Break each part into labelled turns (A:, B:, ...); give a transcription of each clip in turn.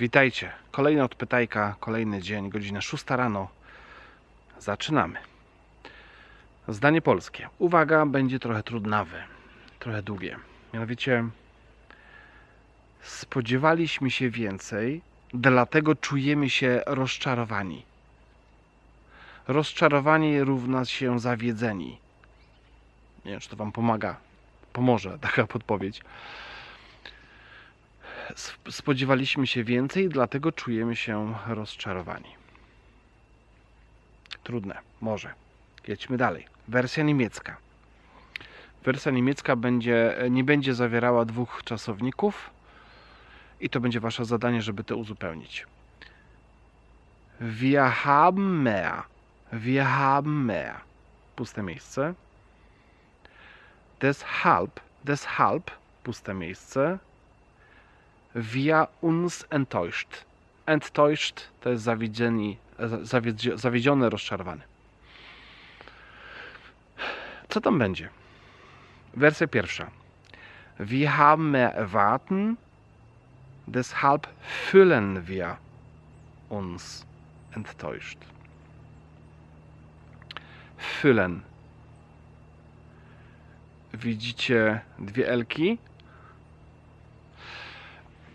A: Witajcie. Kolejna odpytajka, kolejny dzień, godzina 6 rano. Zaczynamy. Zdanie polskie. Uwaga, będzie trochę trudnawe, trochę długie. Mianowicie spodziewaliśmy się więcej, dlatego czujemy się rozczarowani. Rozczarowanie równa się zawiedzeni. Nie wiem, czy to Wam pomaga. Pomoże taka podpowiedź. Sp- Spodziewaliśmy się więcej, dlatego czujemy się rozczarowani. Trudne, może. Jedźmy dalej. Wersja niemiecka. Wersja niemiecka będzie, nie będzie zawierała dwóch czasowników i to będzie wasze zadanie, żeby to uzupełnić. Wir haben mehr. Wir haben mehr. Puste miejsce. Deshalb, deshalb, puste miejsce. Wir uns enttäuscht. Enttäuscht to jest zawiedzieni, zawiedzi- zawiedziony, rozczarowany. Co tam będzie? Wersja pierwsza. Wir haben mehr erwarten, deshalb fühlen wir uns enttäuscht. Fühlen. Widzicie dwie elki?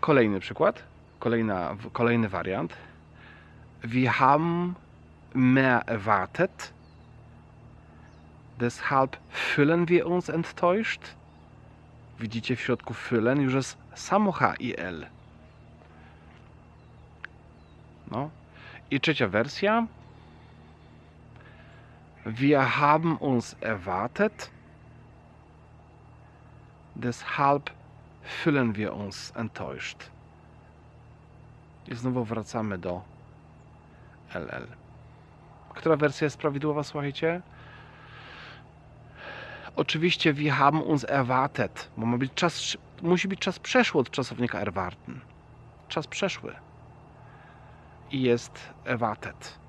A: Kolejny przykład, kolejna, kolejny wariant. Wir haben mehr erwartet, deshalb fühlen wir uns enttäuscht. Widzicie w środku fühlen już jest samo. No. I trzecia wersja. Wir haben uns erwartet, deshalb fühlen wir uns enttäuscht. I znowu wracamy do LL. Która wersja jest prawidłowa, słuchajcie? Oczywiście wir haben uns erwartet, bo ma być czas, musi być czas przeszły od czasownika erwarten. Czas przeszły. I jest erwartet.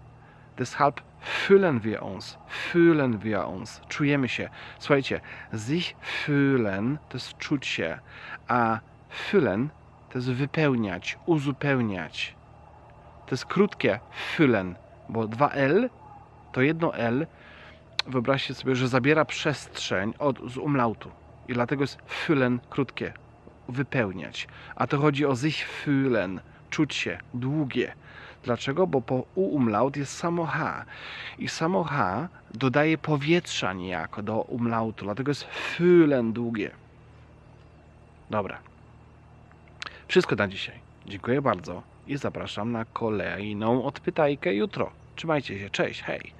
A: Deshalb fühlen wir uns, fühlen wir uns, czujemy się. Słuchajcie, sich fühlen to jest czuć się, a füllen to jest wypełniać, uzupełniać. To jest krótkie füllen, bo dwa L to jedno L, wyobraźcie sobie, że zabiera przestrzeń od, z umlautu. I dlatego jest füllen krótkie, wypełniać. A to chodzi o sich fühlen, czuć się, długie. Dlaczego? Bo po u umlaut jest samo H. I samo H dodaje powietrza niejako do umlautu. Dlatego jest fühlen długie. Dobra. Wszystko na dzisiaj. Dziękuję bardzo i zapraszam na kolejną odpytajkę jutro. Trzymajcie się. Cześć. Hej.